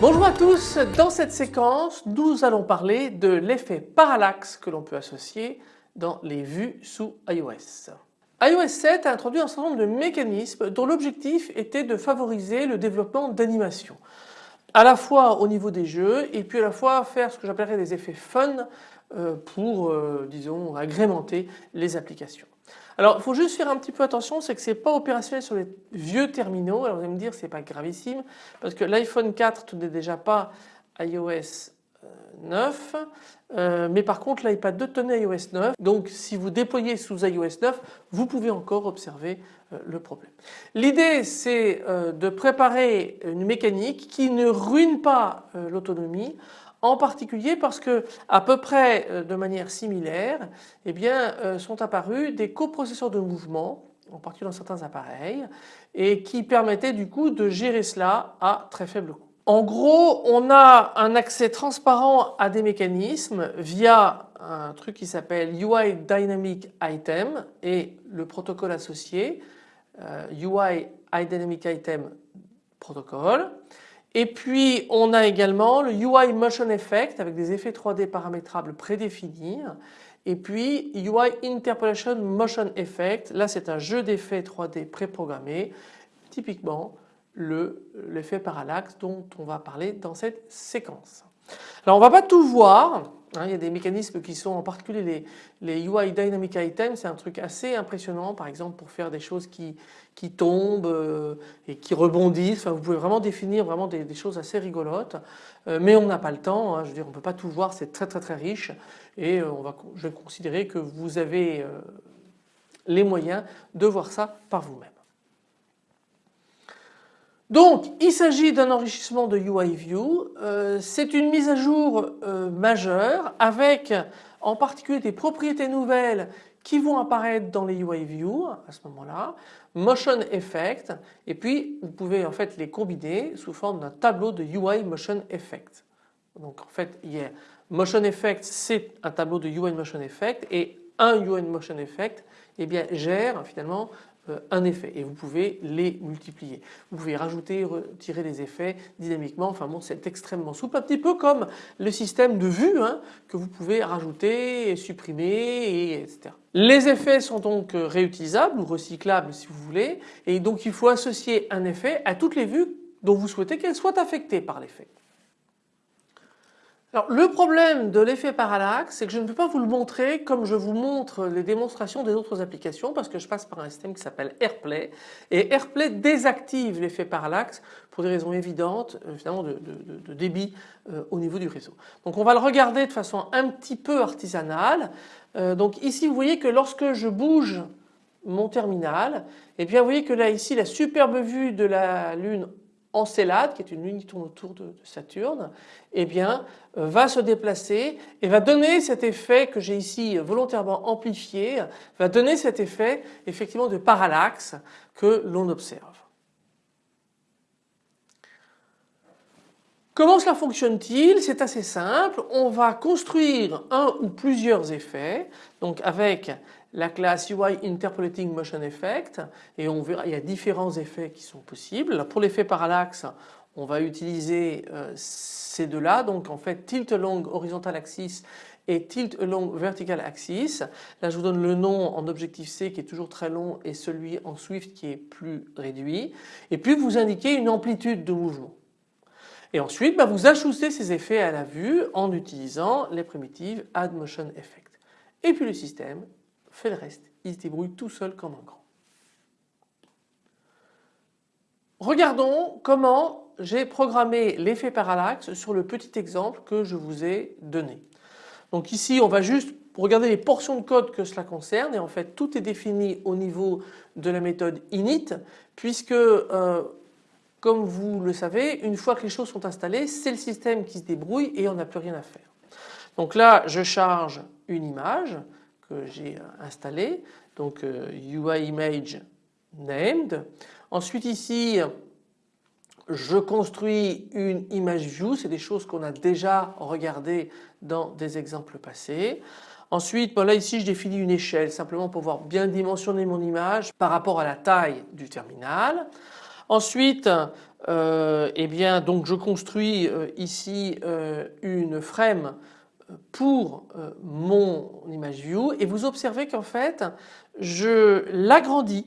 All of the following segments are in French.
Bonjour à tous, dans cette séquence nous allons parler de l'effet parallaxe que l'on peut associer dans les vues sous iOS. iOS 7 a introduit un certain nombre de mécanismes dont l'objectif était de favoriser le développement d'animation à la fois au niveau des jeux et puis à la fois faire ce que j'appellerais des effets fun euh, pour euh, disons agrémenter les applications. Alors il faut juste faire un petit peu attention, c'est que ce n'est pas opérationnel sur les vieux terminaux. Alors vous allez me dire c'est pas gravissime parce que l'iPhone 4 n'est déjà pas iOS 9 euh, mais par contre l'iPad 2 tenait iOS 9 donc si vous déployez sous iOS 9 vous pouvez encore observer euh, le problème. L'idée c'est euh, de préparer une mécanique qui ne ruine pas l'autonomie en particulier parce que à peu près de manière similaire eh bien, sont apparus des coprocesseurs de mouvement en particulier dans certains appareils et qui permettaient du coup de gérer cela à très faible coût. En gros on a un accès transparent à des mécanismes via un truc qui s'appelle UI Dynamic Item et le protocole associé euh, UI Dynamic Item Protocol et puis on a également le UI Motion Effect avec des effets 3D paramétrables prédéfinis. Et puis UI Interpolation Motion Effect, là c'est un jeu d'effets 3D préprogrammé, typiquement l'effet parallaxe dont on va parler dans cette séquence. Alors on ne va pas tout voir, Hein, il y a des mécanismes qui sont en particulier les, UI Dynamic Items, c'est un truc assez impressionnant par exemple pour faire des choses qui, qui tombent euh, et qui rebondissent. Enfin, vous pouvez vraiment définir vraiment des, choses assez rigolotes euh, mais on n'a pas le temps, hein, je veux dire on ne peut pas tout voir, c'est très très très riche et euh, on va, je vais considérer que vous avez les moyens de voir ça par vous-même. Donc il s'agit d'un enrichissement de UIView, euh, c'est une mise à jour euh, majeure avec en particulier des propriétés nouvelles qui vont apparaître dans les UIView à ce moment-là, Motion Effect. Et puis vous pouvez en fait les combiner sous forme d'un tableau de UI Motion Effect. Donc en fait il y a Motion Effect c'est un tableau de UI Motion Effect. Et un UI Motion Effect eh bien, gère finalement un effet et vous pouvez les multiplier. Vous pouvez rajouter, retirer des effets dynamiquement, enfin bon c'est extrêmement souple, un petit peu comme le système de vue hein, que vous pouvez rajouter et supprimer et etc. Les effets sont donc réutilisables ou recyclables si vous voulez et donc il faut associer un effet à toutes les vues dont vous souhaitez qu'elles soient affectées par l'effet. Alors le problème de l'effet parallaxe c'est que je ne peux pas vous le montrer comme je vous montre les démonstrations des autres applications parce que je passe par un système qui s'appelle AirPlay et AirPlay désactive l'effet parallaxe pour des raisons évidentes évidemment de, débit euh, au niveau du réseau. Donc on va le regarder de façon un petit peu artisanale. Euh, donc ici vous voyez que lorsque je bouge mon terminal, et eh bien vous voyez que là ici la superbe vue de la Lune Encélade, qui est une lune qui tourne autour de, Saturne, eh euh, va se déplacer et va donner cet effet que j'ai ici volontairement amplifié, va donner cet effet effectivement de parallaxe que l'on observe. Comment cela fonctionne-t-il? C'est assez simple. On va construire un ou plusieurs effets, donc avec la classe UI Interpolating Motion Effect et on verra il y a différents effets qui sont possibles. Pour l'effet parallaxe on va utiliser euh, ces deux-là donc en fait tilt along horizontal axis et tilt along vertical axis. Là je vous donne le nom en objectif C qui est toujours très long et celui en Swift qui est plus réduit et puis vous indiquez une amplitude de mouvement. Et ensuite bah, vous ajustez ces effets à la vue en utilisant les primitives add motion effect. Et puis le système fait le reste. Il se débrouille tout seul comme un grand. Regardons comment j'ai programmé l'effet parallaxe sur le petit exemple que je vous ai donné. Donc ici on va juste regarder les portions de code que cela concerne et en fait tout est défini au niveau de la méthode init puisque euh, comme vous le savez une fois que les choses sont installées c'est le système qui se débrouille et on n'a plus rien à faire. Donc là je charge une image que j'ai installé, donc UI euh, image named. Ensuite ici je construis une image view, c'est des choses qu'on a déjà regardées dans des exemples passés. Ensuite, là ici je définis une échelle simplement pour pouvoir bien dimensionner mon image par rapport à la taille du terminal. Ensuite, euh, eh bien donc je construis euh, ici euh, une frame pour mon image view et vous observez qu'en fait je l'agrandis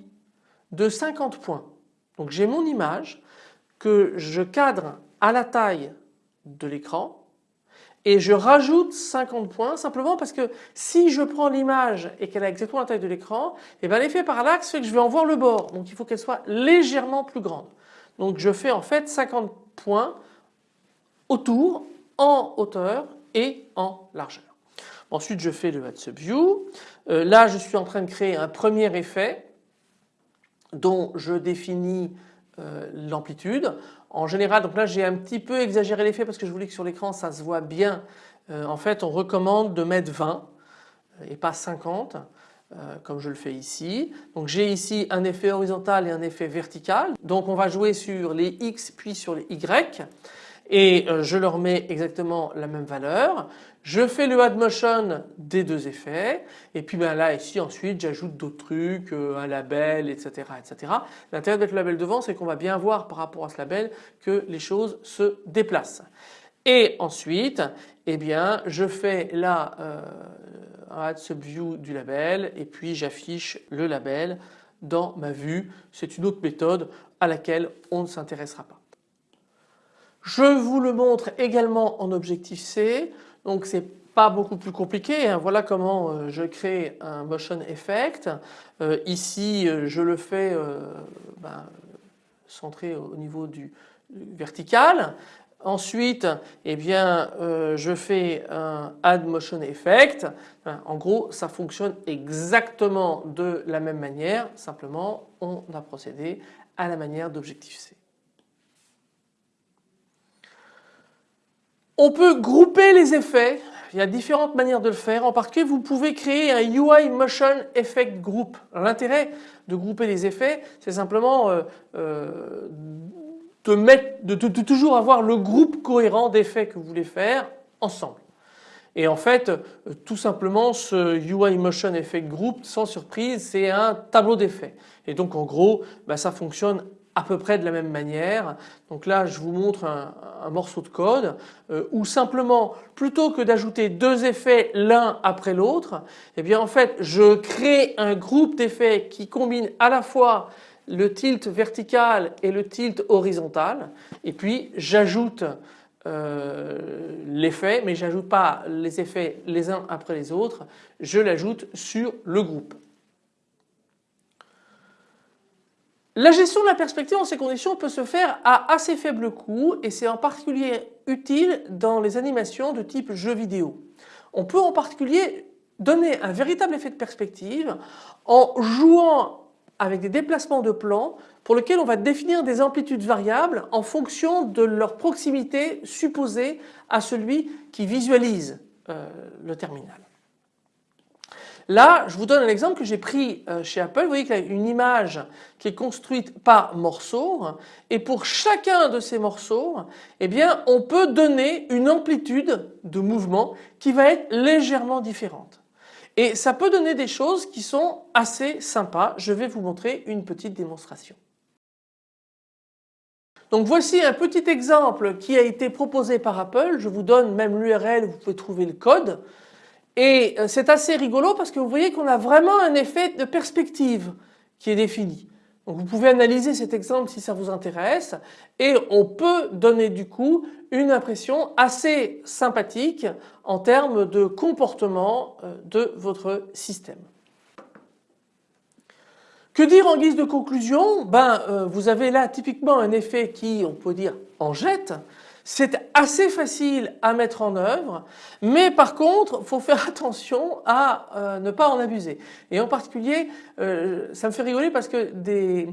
de 50 points. Donc j'ai mon image que je cadre à la taille de l'écran et je rajoute 50 points simplement parce que si je prends l'image et qu'elle a exactement la taille de l'écran, eh ben l'effet parallaxe fait que je vais en voir le bord. Donc il faut qu'elle soit légèrement plus grande. Donc je fais en fait 50 points autour en hauteur en largeur. Ensuite je fais le Add View. Euh, là je suis en train de créer un premier effet dont je définis euh, l'amplitude. En général, donc là j'ai un petit peu exagéré l'effet parce que je voulais que sur l'écran ça se voit bien. Euh, en fait on recommande de mettre 20 euh, et pas 50 comme je le fais ici. Donc j'ai ici un effet horizontal et un effet vertical. Donc on va jouer sur les X puis sur les Y et je leur mets exactement la même valeur. Je fais le add motion des deux effets et puis ben là ici ensuite j'ajoute d'autres trucs, euh, un label etc. etc. L'intérêt d'être le label devant c'est qu'on va bien voir par rapport à ce label que les choses se déplacent. Et ensuite eh bien je fais là euh, un add subview du label et puis j'affiche le label dans ma vue. C'est une autre méthode à laquelle on ne s'intéressera pas. Je vous le montre également en objectif C. Donc c'est pas beaucoup plus compliqué. Hein. Voilà comment euh, je crée un motion effect. Euh, ici euh, je le fais ben, centré au niveau du, vertical. Ensuite, eh bien, je fais un add motion effect. en gros, ça fonctionne exactement de la même manière. Simplement, on a procédé à la manière d'objectif C. On peut grouper les effets, il y a différentes manières de le faire. En particulier, vous pouvez créer un UI Motion Effect Group. L'intérêt de grouper les effets, c'est simplement euh, euh, de, toujours avoir le groupe cohérent d'effets que vous voulez faire ensemble. Et en fait, euh, tout simplement, ce UI Motion Effect Group, sans surprise, c'est un tableau d'effets. Et donc, en gros, bah, ça fonctionne à peu près de la même manière. Donc là je vous montre un, morceau de code euh, où simplement plutôt que d'ajouter deux effets l'un après l'autre, eh bien en fait je crée un groupe d'effets qui combine à la fois le tilt vertical et le tilt horizontal et puis j'ajoute euh, l'effet mais j'ajoute pas les effets les uns après les autres, je l'ajoute sur le groupe. La gestion de la perspective en ces conditions peut se faire à assez faible coût et c'est en particulier utile dans les animations de type jeu vidéo. On peut en particulier donner un véritable effet de perspective en jouant avec des déplacements de plan pour lesquels on va définir des amplitudes variables en fonction de leur proximité supposée à celui qui visualise euh, le terminal. Là, je vous donne un exemple que j'ai pris euh, chez Apple. Vous voyez qu'il y a une image qui est construite par morceaux et pour chacun de ces morceaux, eh on peut donner une amplitude de mouvement qui va être légèrement différente. Et ça peut donner des choses qui sont assez sympas. Je vais vous montrer une petite démonstration. Donc voici un petit exemple qui a été proposé par Apple. Je vous donne même l'URL, vous pouvez trouver le code. Et euh, c'est assez rigolo parce que vous voyez qu'on a vraiment un effet de perspective qui est défini. Donc vous pouvez analyser cet exemple si ça vous intéresse et on peut donner du coup une impression assez sympathique en termes de comportement euh, de votre système. Que dire en guise de conclusion? Ben euh, vous avez là typiquement un effet qui on peut dire en jette c'est assez facile à mettre en œuvre, mais par contre, il faut faire attention à euh, ne pas en abuser. Et en particulier, euh, ça me fait rigoler parce que des,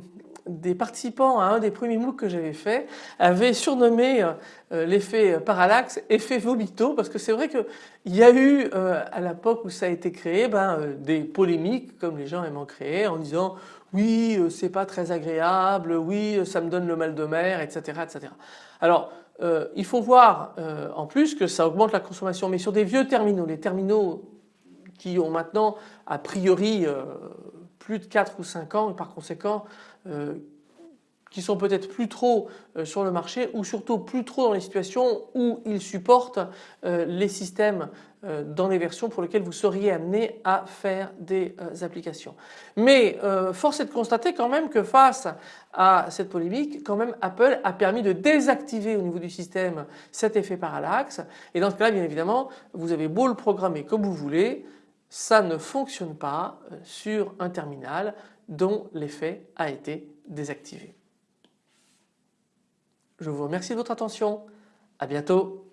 des participants à un des premiers MOOC que j'avais fait avaient surnommé euh, l'effet parallaxe effet vomito parce que c'est vrai qu'il y a eu à l'époque où ça a été créé ben, des polémiques comme les gens aiment en créer en disant oui c'est pas très agréable, oui ça me donne le mal de mer etc. etc. Alors il faut voir en plus que ça augmente la consommation mais sur des vieux terminaux, les terminaux qui ont maintenant a priori plus de 4 ou 5 ans et par conséquent qui sont peut-être plus trop euh, sur le marché ou surtout plus trop dans les situations où ils supportent euh, les systèmes euh, dans les versions pour lesquelles vous seriez amené à faire des applications. Mais force est de constater quand même que face à cette polémique, quand même Apple a permis de désactiver au niveau du système cet effet parallaxe et dans ce cas-là bien évidemment vous avez beau le programmer comme vous voulez, ça ne fonctionne pas sur un terminal dont l'effet a été désactivé. Je vous remercie de votre attention. À bientôt.